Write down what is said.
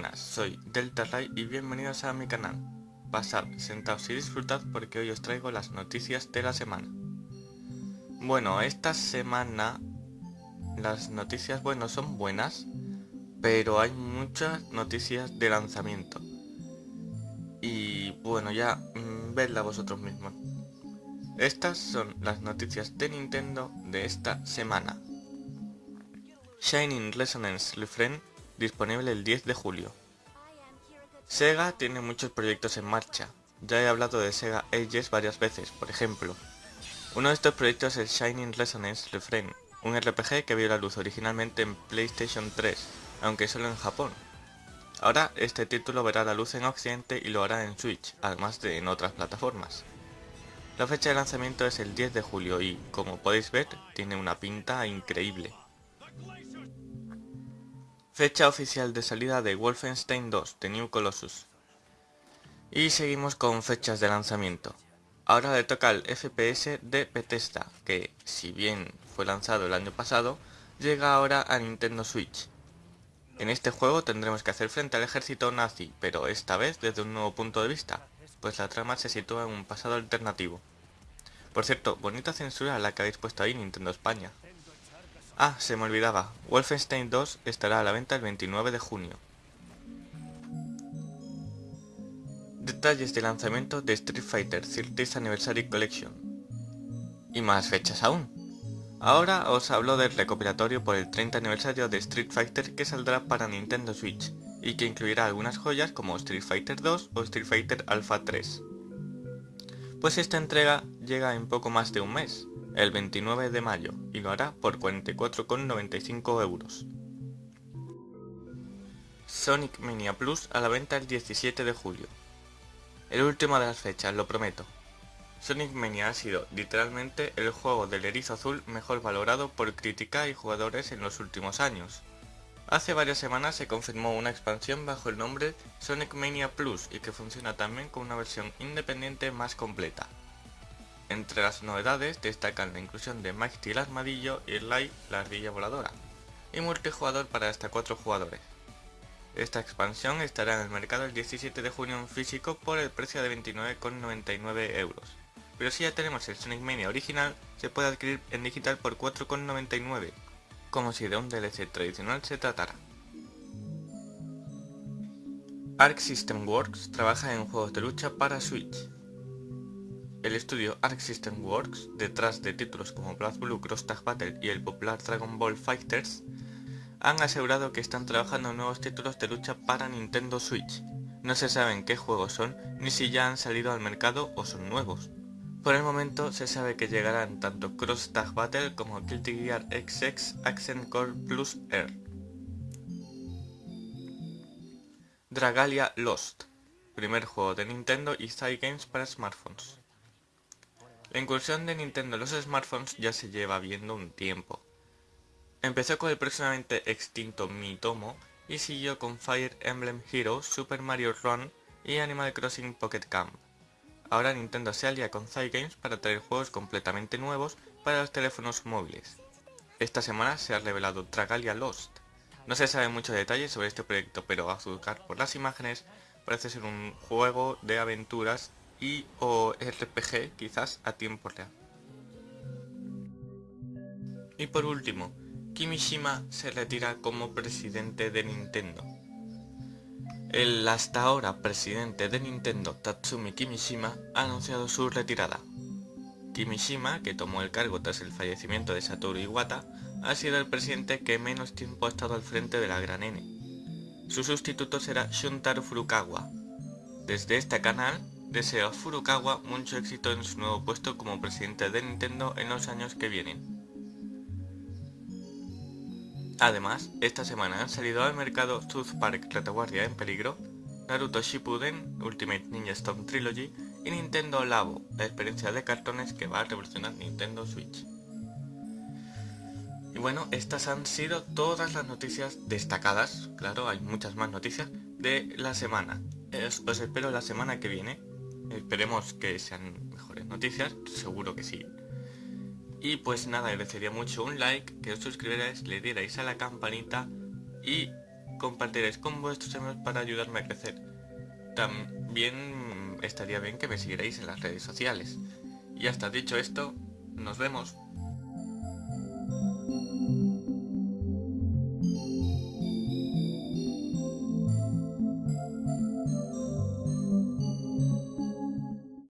buenas, soy Delta Ray y bienvenidos a mi canal. Pasad, sentaos y disfrutad porque hoy os traigo las noticias de la semana. Bueno, esta semana las noticias, bueno, son buenas, pero hay muchas noticias de lanzamiento. Y bueno, ya mmm, vedla vosotros mismos. Estas son las noticias de Nintendo de esta semana. Shining Resonance Refrain disponible el 10 de julio. Sega tiene muchos proyectos en marcha. Ya he hablado de Sega Ages varias veces, por ejemplo. Uno de estos proyectos es Shining Resonance Refrain, un RPG que vio la luz originalmente en PlayStation 3, aunque solo en Japón. Ahora este título verá la luz en Occidente y lo hará en Switch, además de en otras plataformas. La fecha de lanzamiento es el 10 de julio y, como podéis ver, tiene una pinta increíble. Fecha oficial de salida de Wolfenstein 2 de New Colossus. Y seguimos con fechas de lanzamiento. Ahora le toca al FPS de Bethesda, que si bien fue lanzado el año pasado, llega ahora a Nintendo Switch. En este juego tendremos que hacer frente al ejército nazi, pero esta vez desde un nuevo punto de vista, pues la trama se sitúa en un pasado alternativo. Por cierto, bonita censura la que habéis puesto ahí Nintendo España. Ah, se me olvidaba, Wolfenstein 2 estará a la venta el 29 de junio. Detalles de lanzamiento de Street Fighter 30th Anniversary Collection. Y más fechas aún. Ahora os hablo del recopilatorio por el 30 aniversario de Street Fighter que saldrá para Nintendo Switch y que incluirá algunas joyas como Street Fighter 2 o Street Fighter Alpha 3. Pues esta entrega llega en poco más de un mes, el 29 de mayo, y lo hará por 44,95 euros. Sonic Mania Plus a la venta el 17 de julio. El último de las fechas, lo prometo. Sonic Mania ha sido, literalmente, el juego del erizo azul mejor valorado por crítica y jugadores en los últimos años. Hace varias semanas se confirmó una expansión bajo el nombre Sonic Mania Plus y que funciona también con una versión independiente más completa. Entre las novedades destacan la inclusión de Mighty el Armadillo y Light la Ardilla Voladora, y multijugador para hasta 4 jugadores. Esta expansión estará en el mercado el 17 de junio en físico por el precio de 29,99 euros, pero si ya tenemos el Sonic Mania original, se puede adquirir en digital por 4,99 como si de un DLC tradicional se tratara. Arc System Works trabaja en juegos de lucha para Switch. El estudio Arc System Works, detrás de títulos como BlazBlue Cross Tag Battle y el popular Dragon Ball Fighters, han asegurado que están trabajando nuevos títulos de lucha para Nintendo Switch. No se saben qué juegos son, ni si ya han salido al mercado o son nuevos. Por el momento se sabe que llegarán tanto Cross Tag Battle como Guilty Gear XX Accent Core Plus Air. Dragalia Lost, primer juego de Nintendo y Games para smartphones. La incursión de Nintendo en los smartphones ya se lleva viendo un tiempo. Empezó con el próximamente extinto Mitomo y siguió con Fire Emblem Heroes, Super Mario Run y Animal Crossing Pocket Camp. Ahora Nintendo se alia con Cygames para traer juegos completamente nuevos para los teléfonos móviles. Esta semana se ha revelado Dragalia Lost. No se sabe mucho detalle sobre este proyecto, pero a juzgar por las imágenes parece ser un juego de aventuras y o RPG quizás a tiempo real. Y por último, Kimishima se retira como presidente de Nintendo. El hasta ahora presidente de Nintendo, Tatsumi Kimishima, ha anunciado su retirada. Kimishima, que tomó el cargo tras el fallecimiento de Satoru Iwata, ha sido el presidente que menos tiempo ha estado al frente de la Gran N. Su sustituto será Shuntaro Furukawa. Desde este canal, deseo a Furukawa mucho éxito en su nuevo puesto como presidente de Nintendo en los años que vienen. Además, esta semana han salido al mercado South Park Retaguardia en peligro, Naruto Shippuden Ultimate Ninja Storm Trilogy y Nintendo Labo, la experiencia de cartones que va a revolucionar Nintendo Switch. Y bueno, estas han sido todas las noticias destacadas, claro, hay muchas más noticias, de la semana. os espero la semana que viene, esperemos que sean mejores noticias, seguro que sí, y pues nada, agradecería mucho un like, que os suscribierais, le dierais a la campanita y compartiréis con vuestros amigos para ayudarme a crecer. También estaría bien que me siguierais en las redes sociales. Y hasta dicho esto, nos vemos.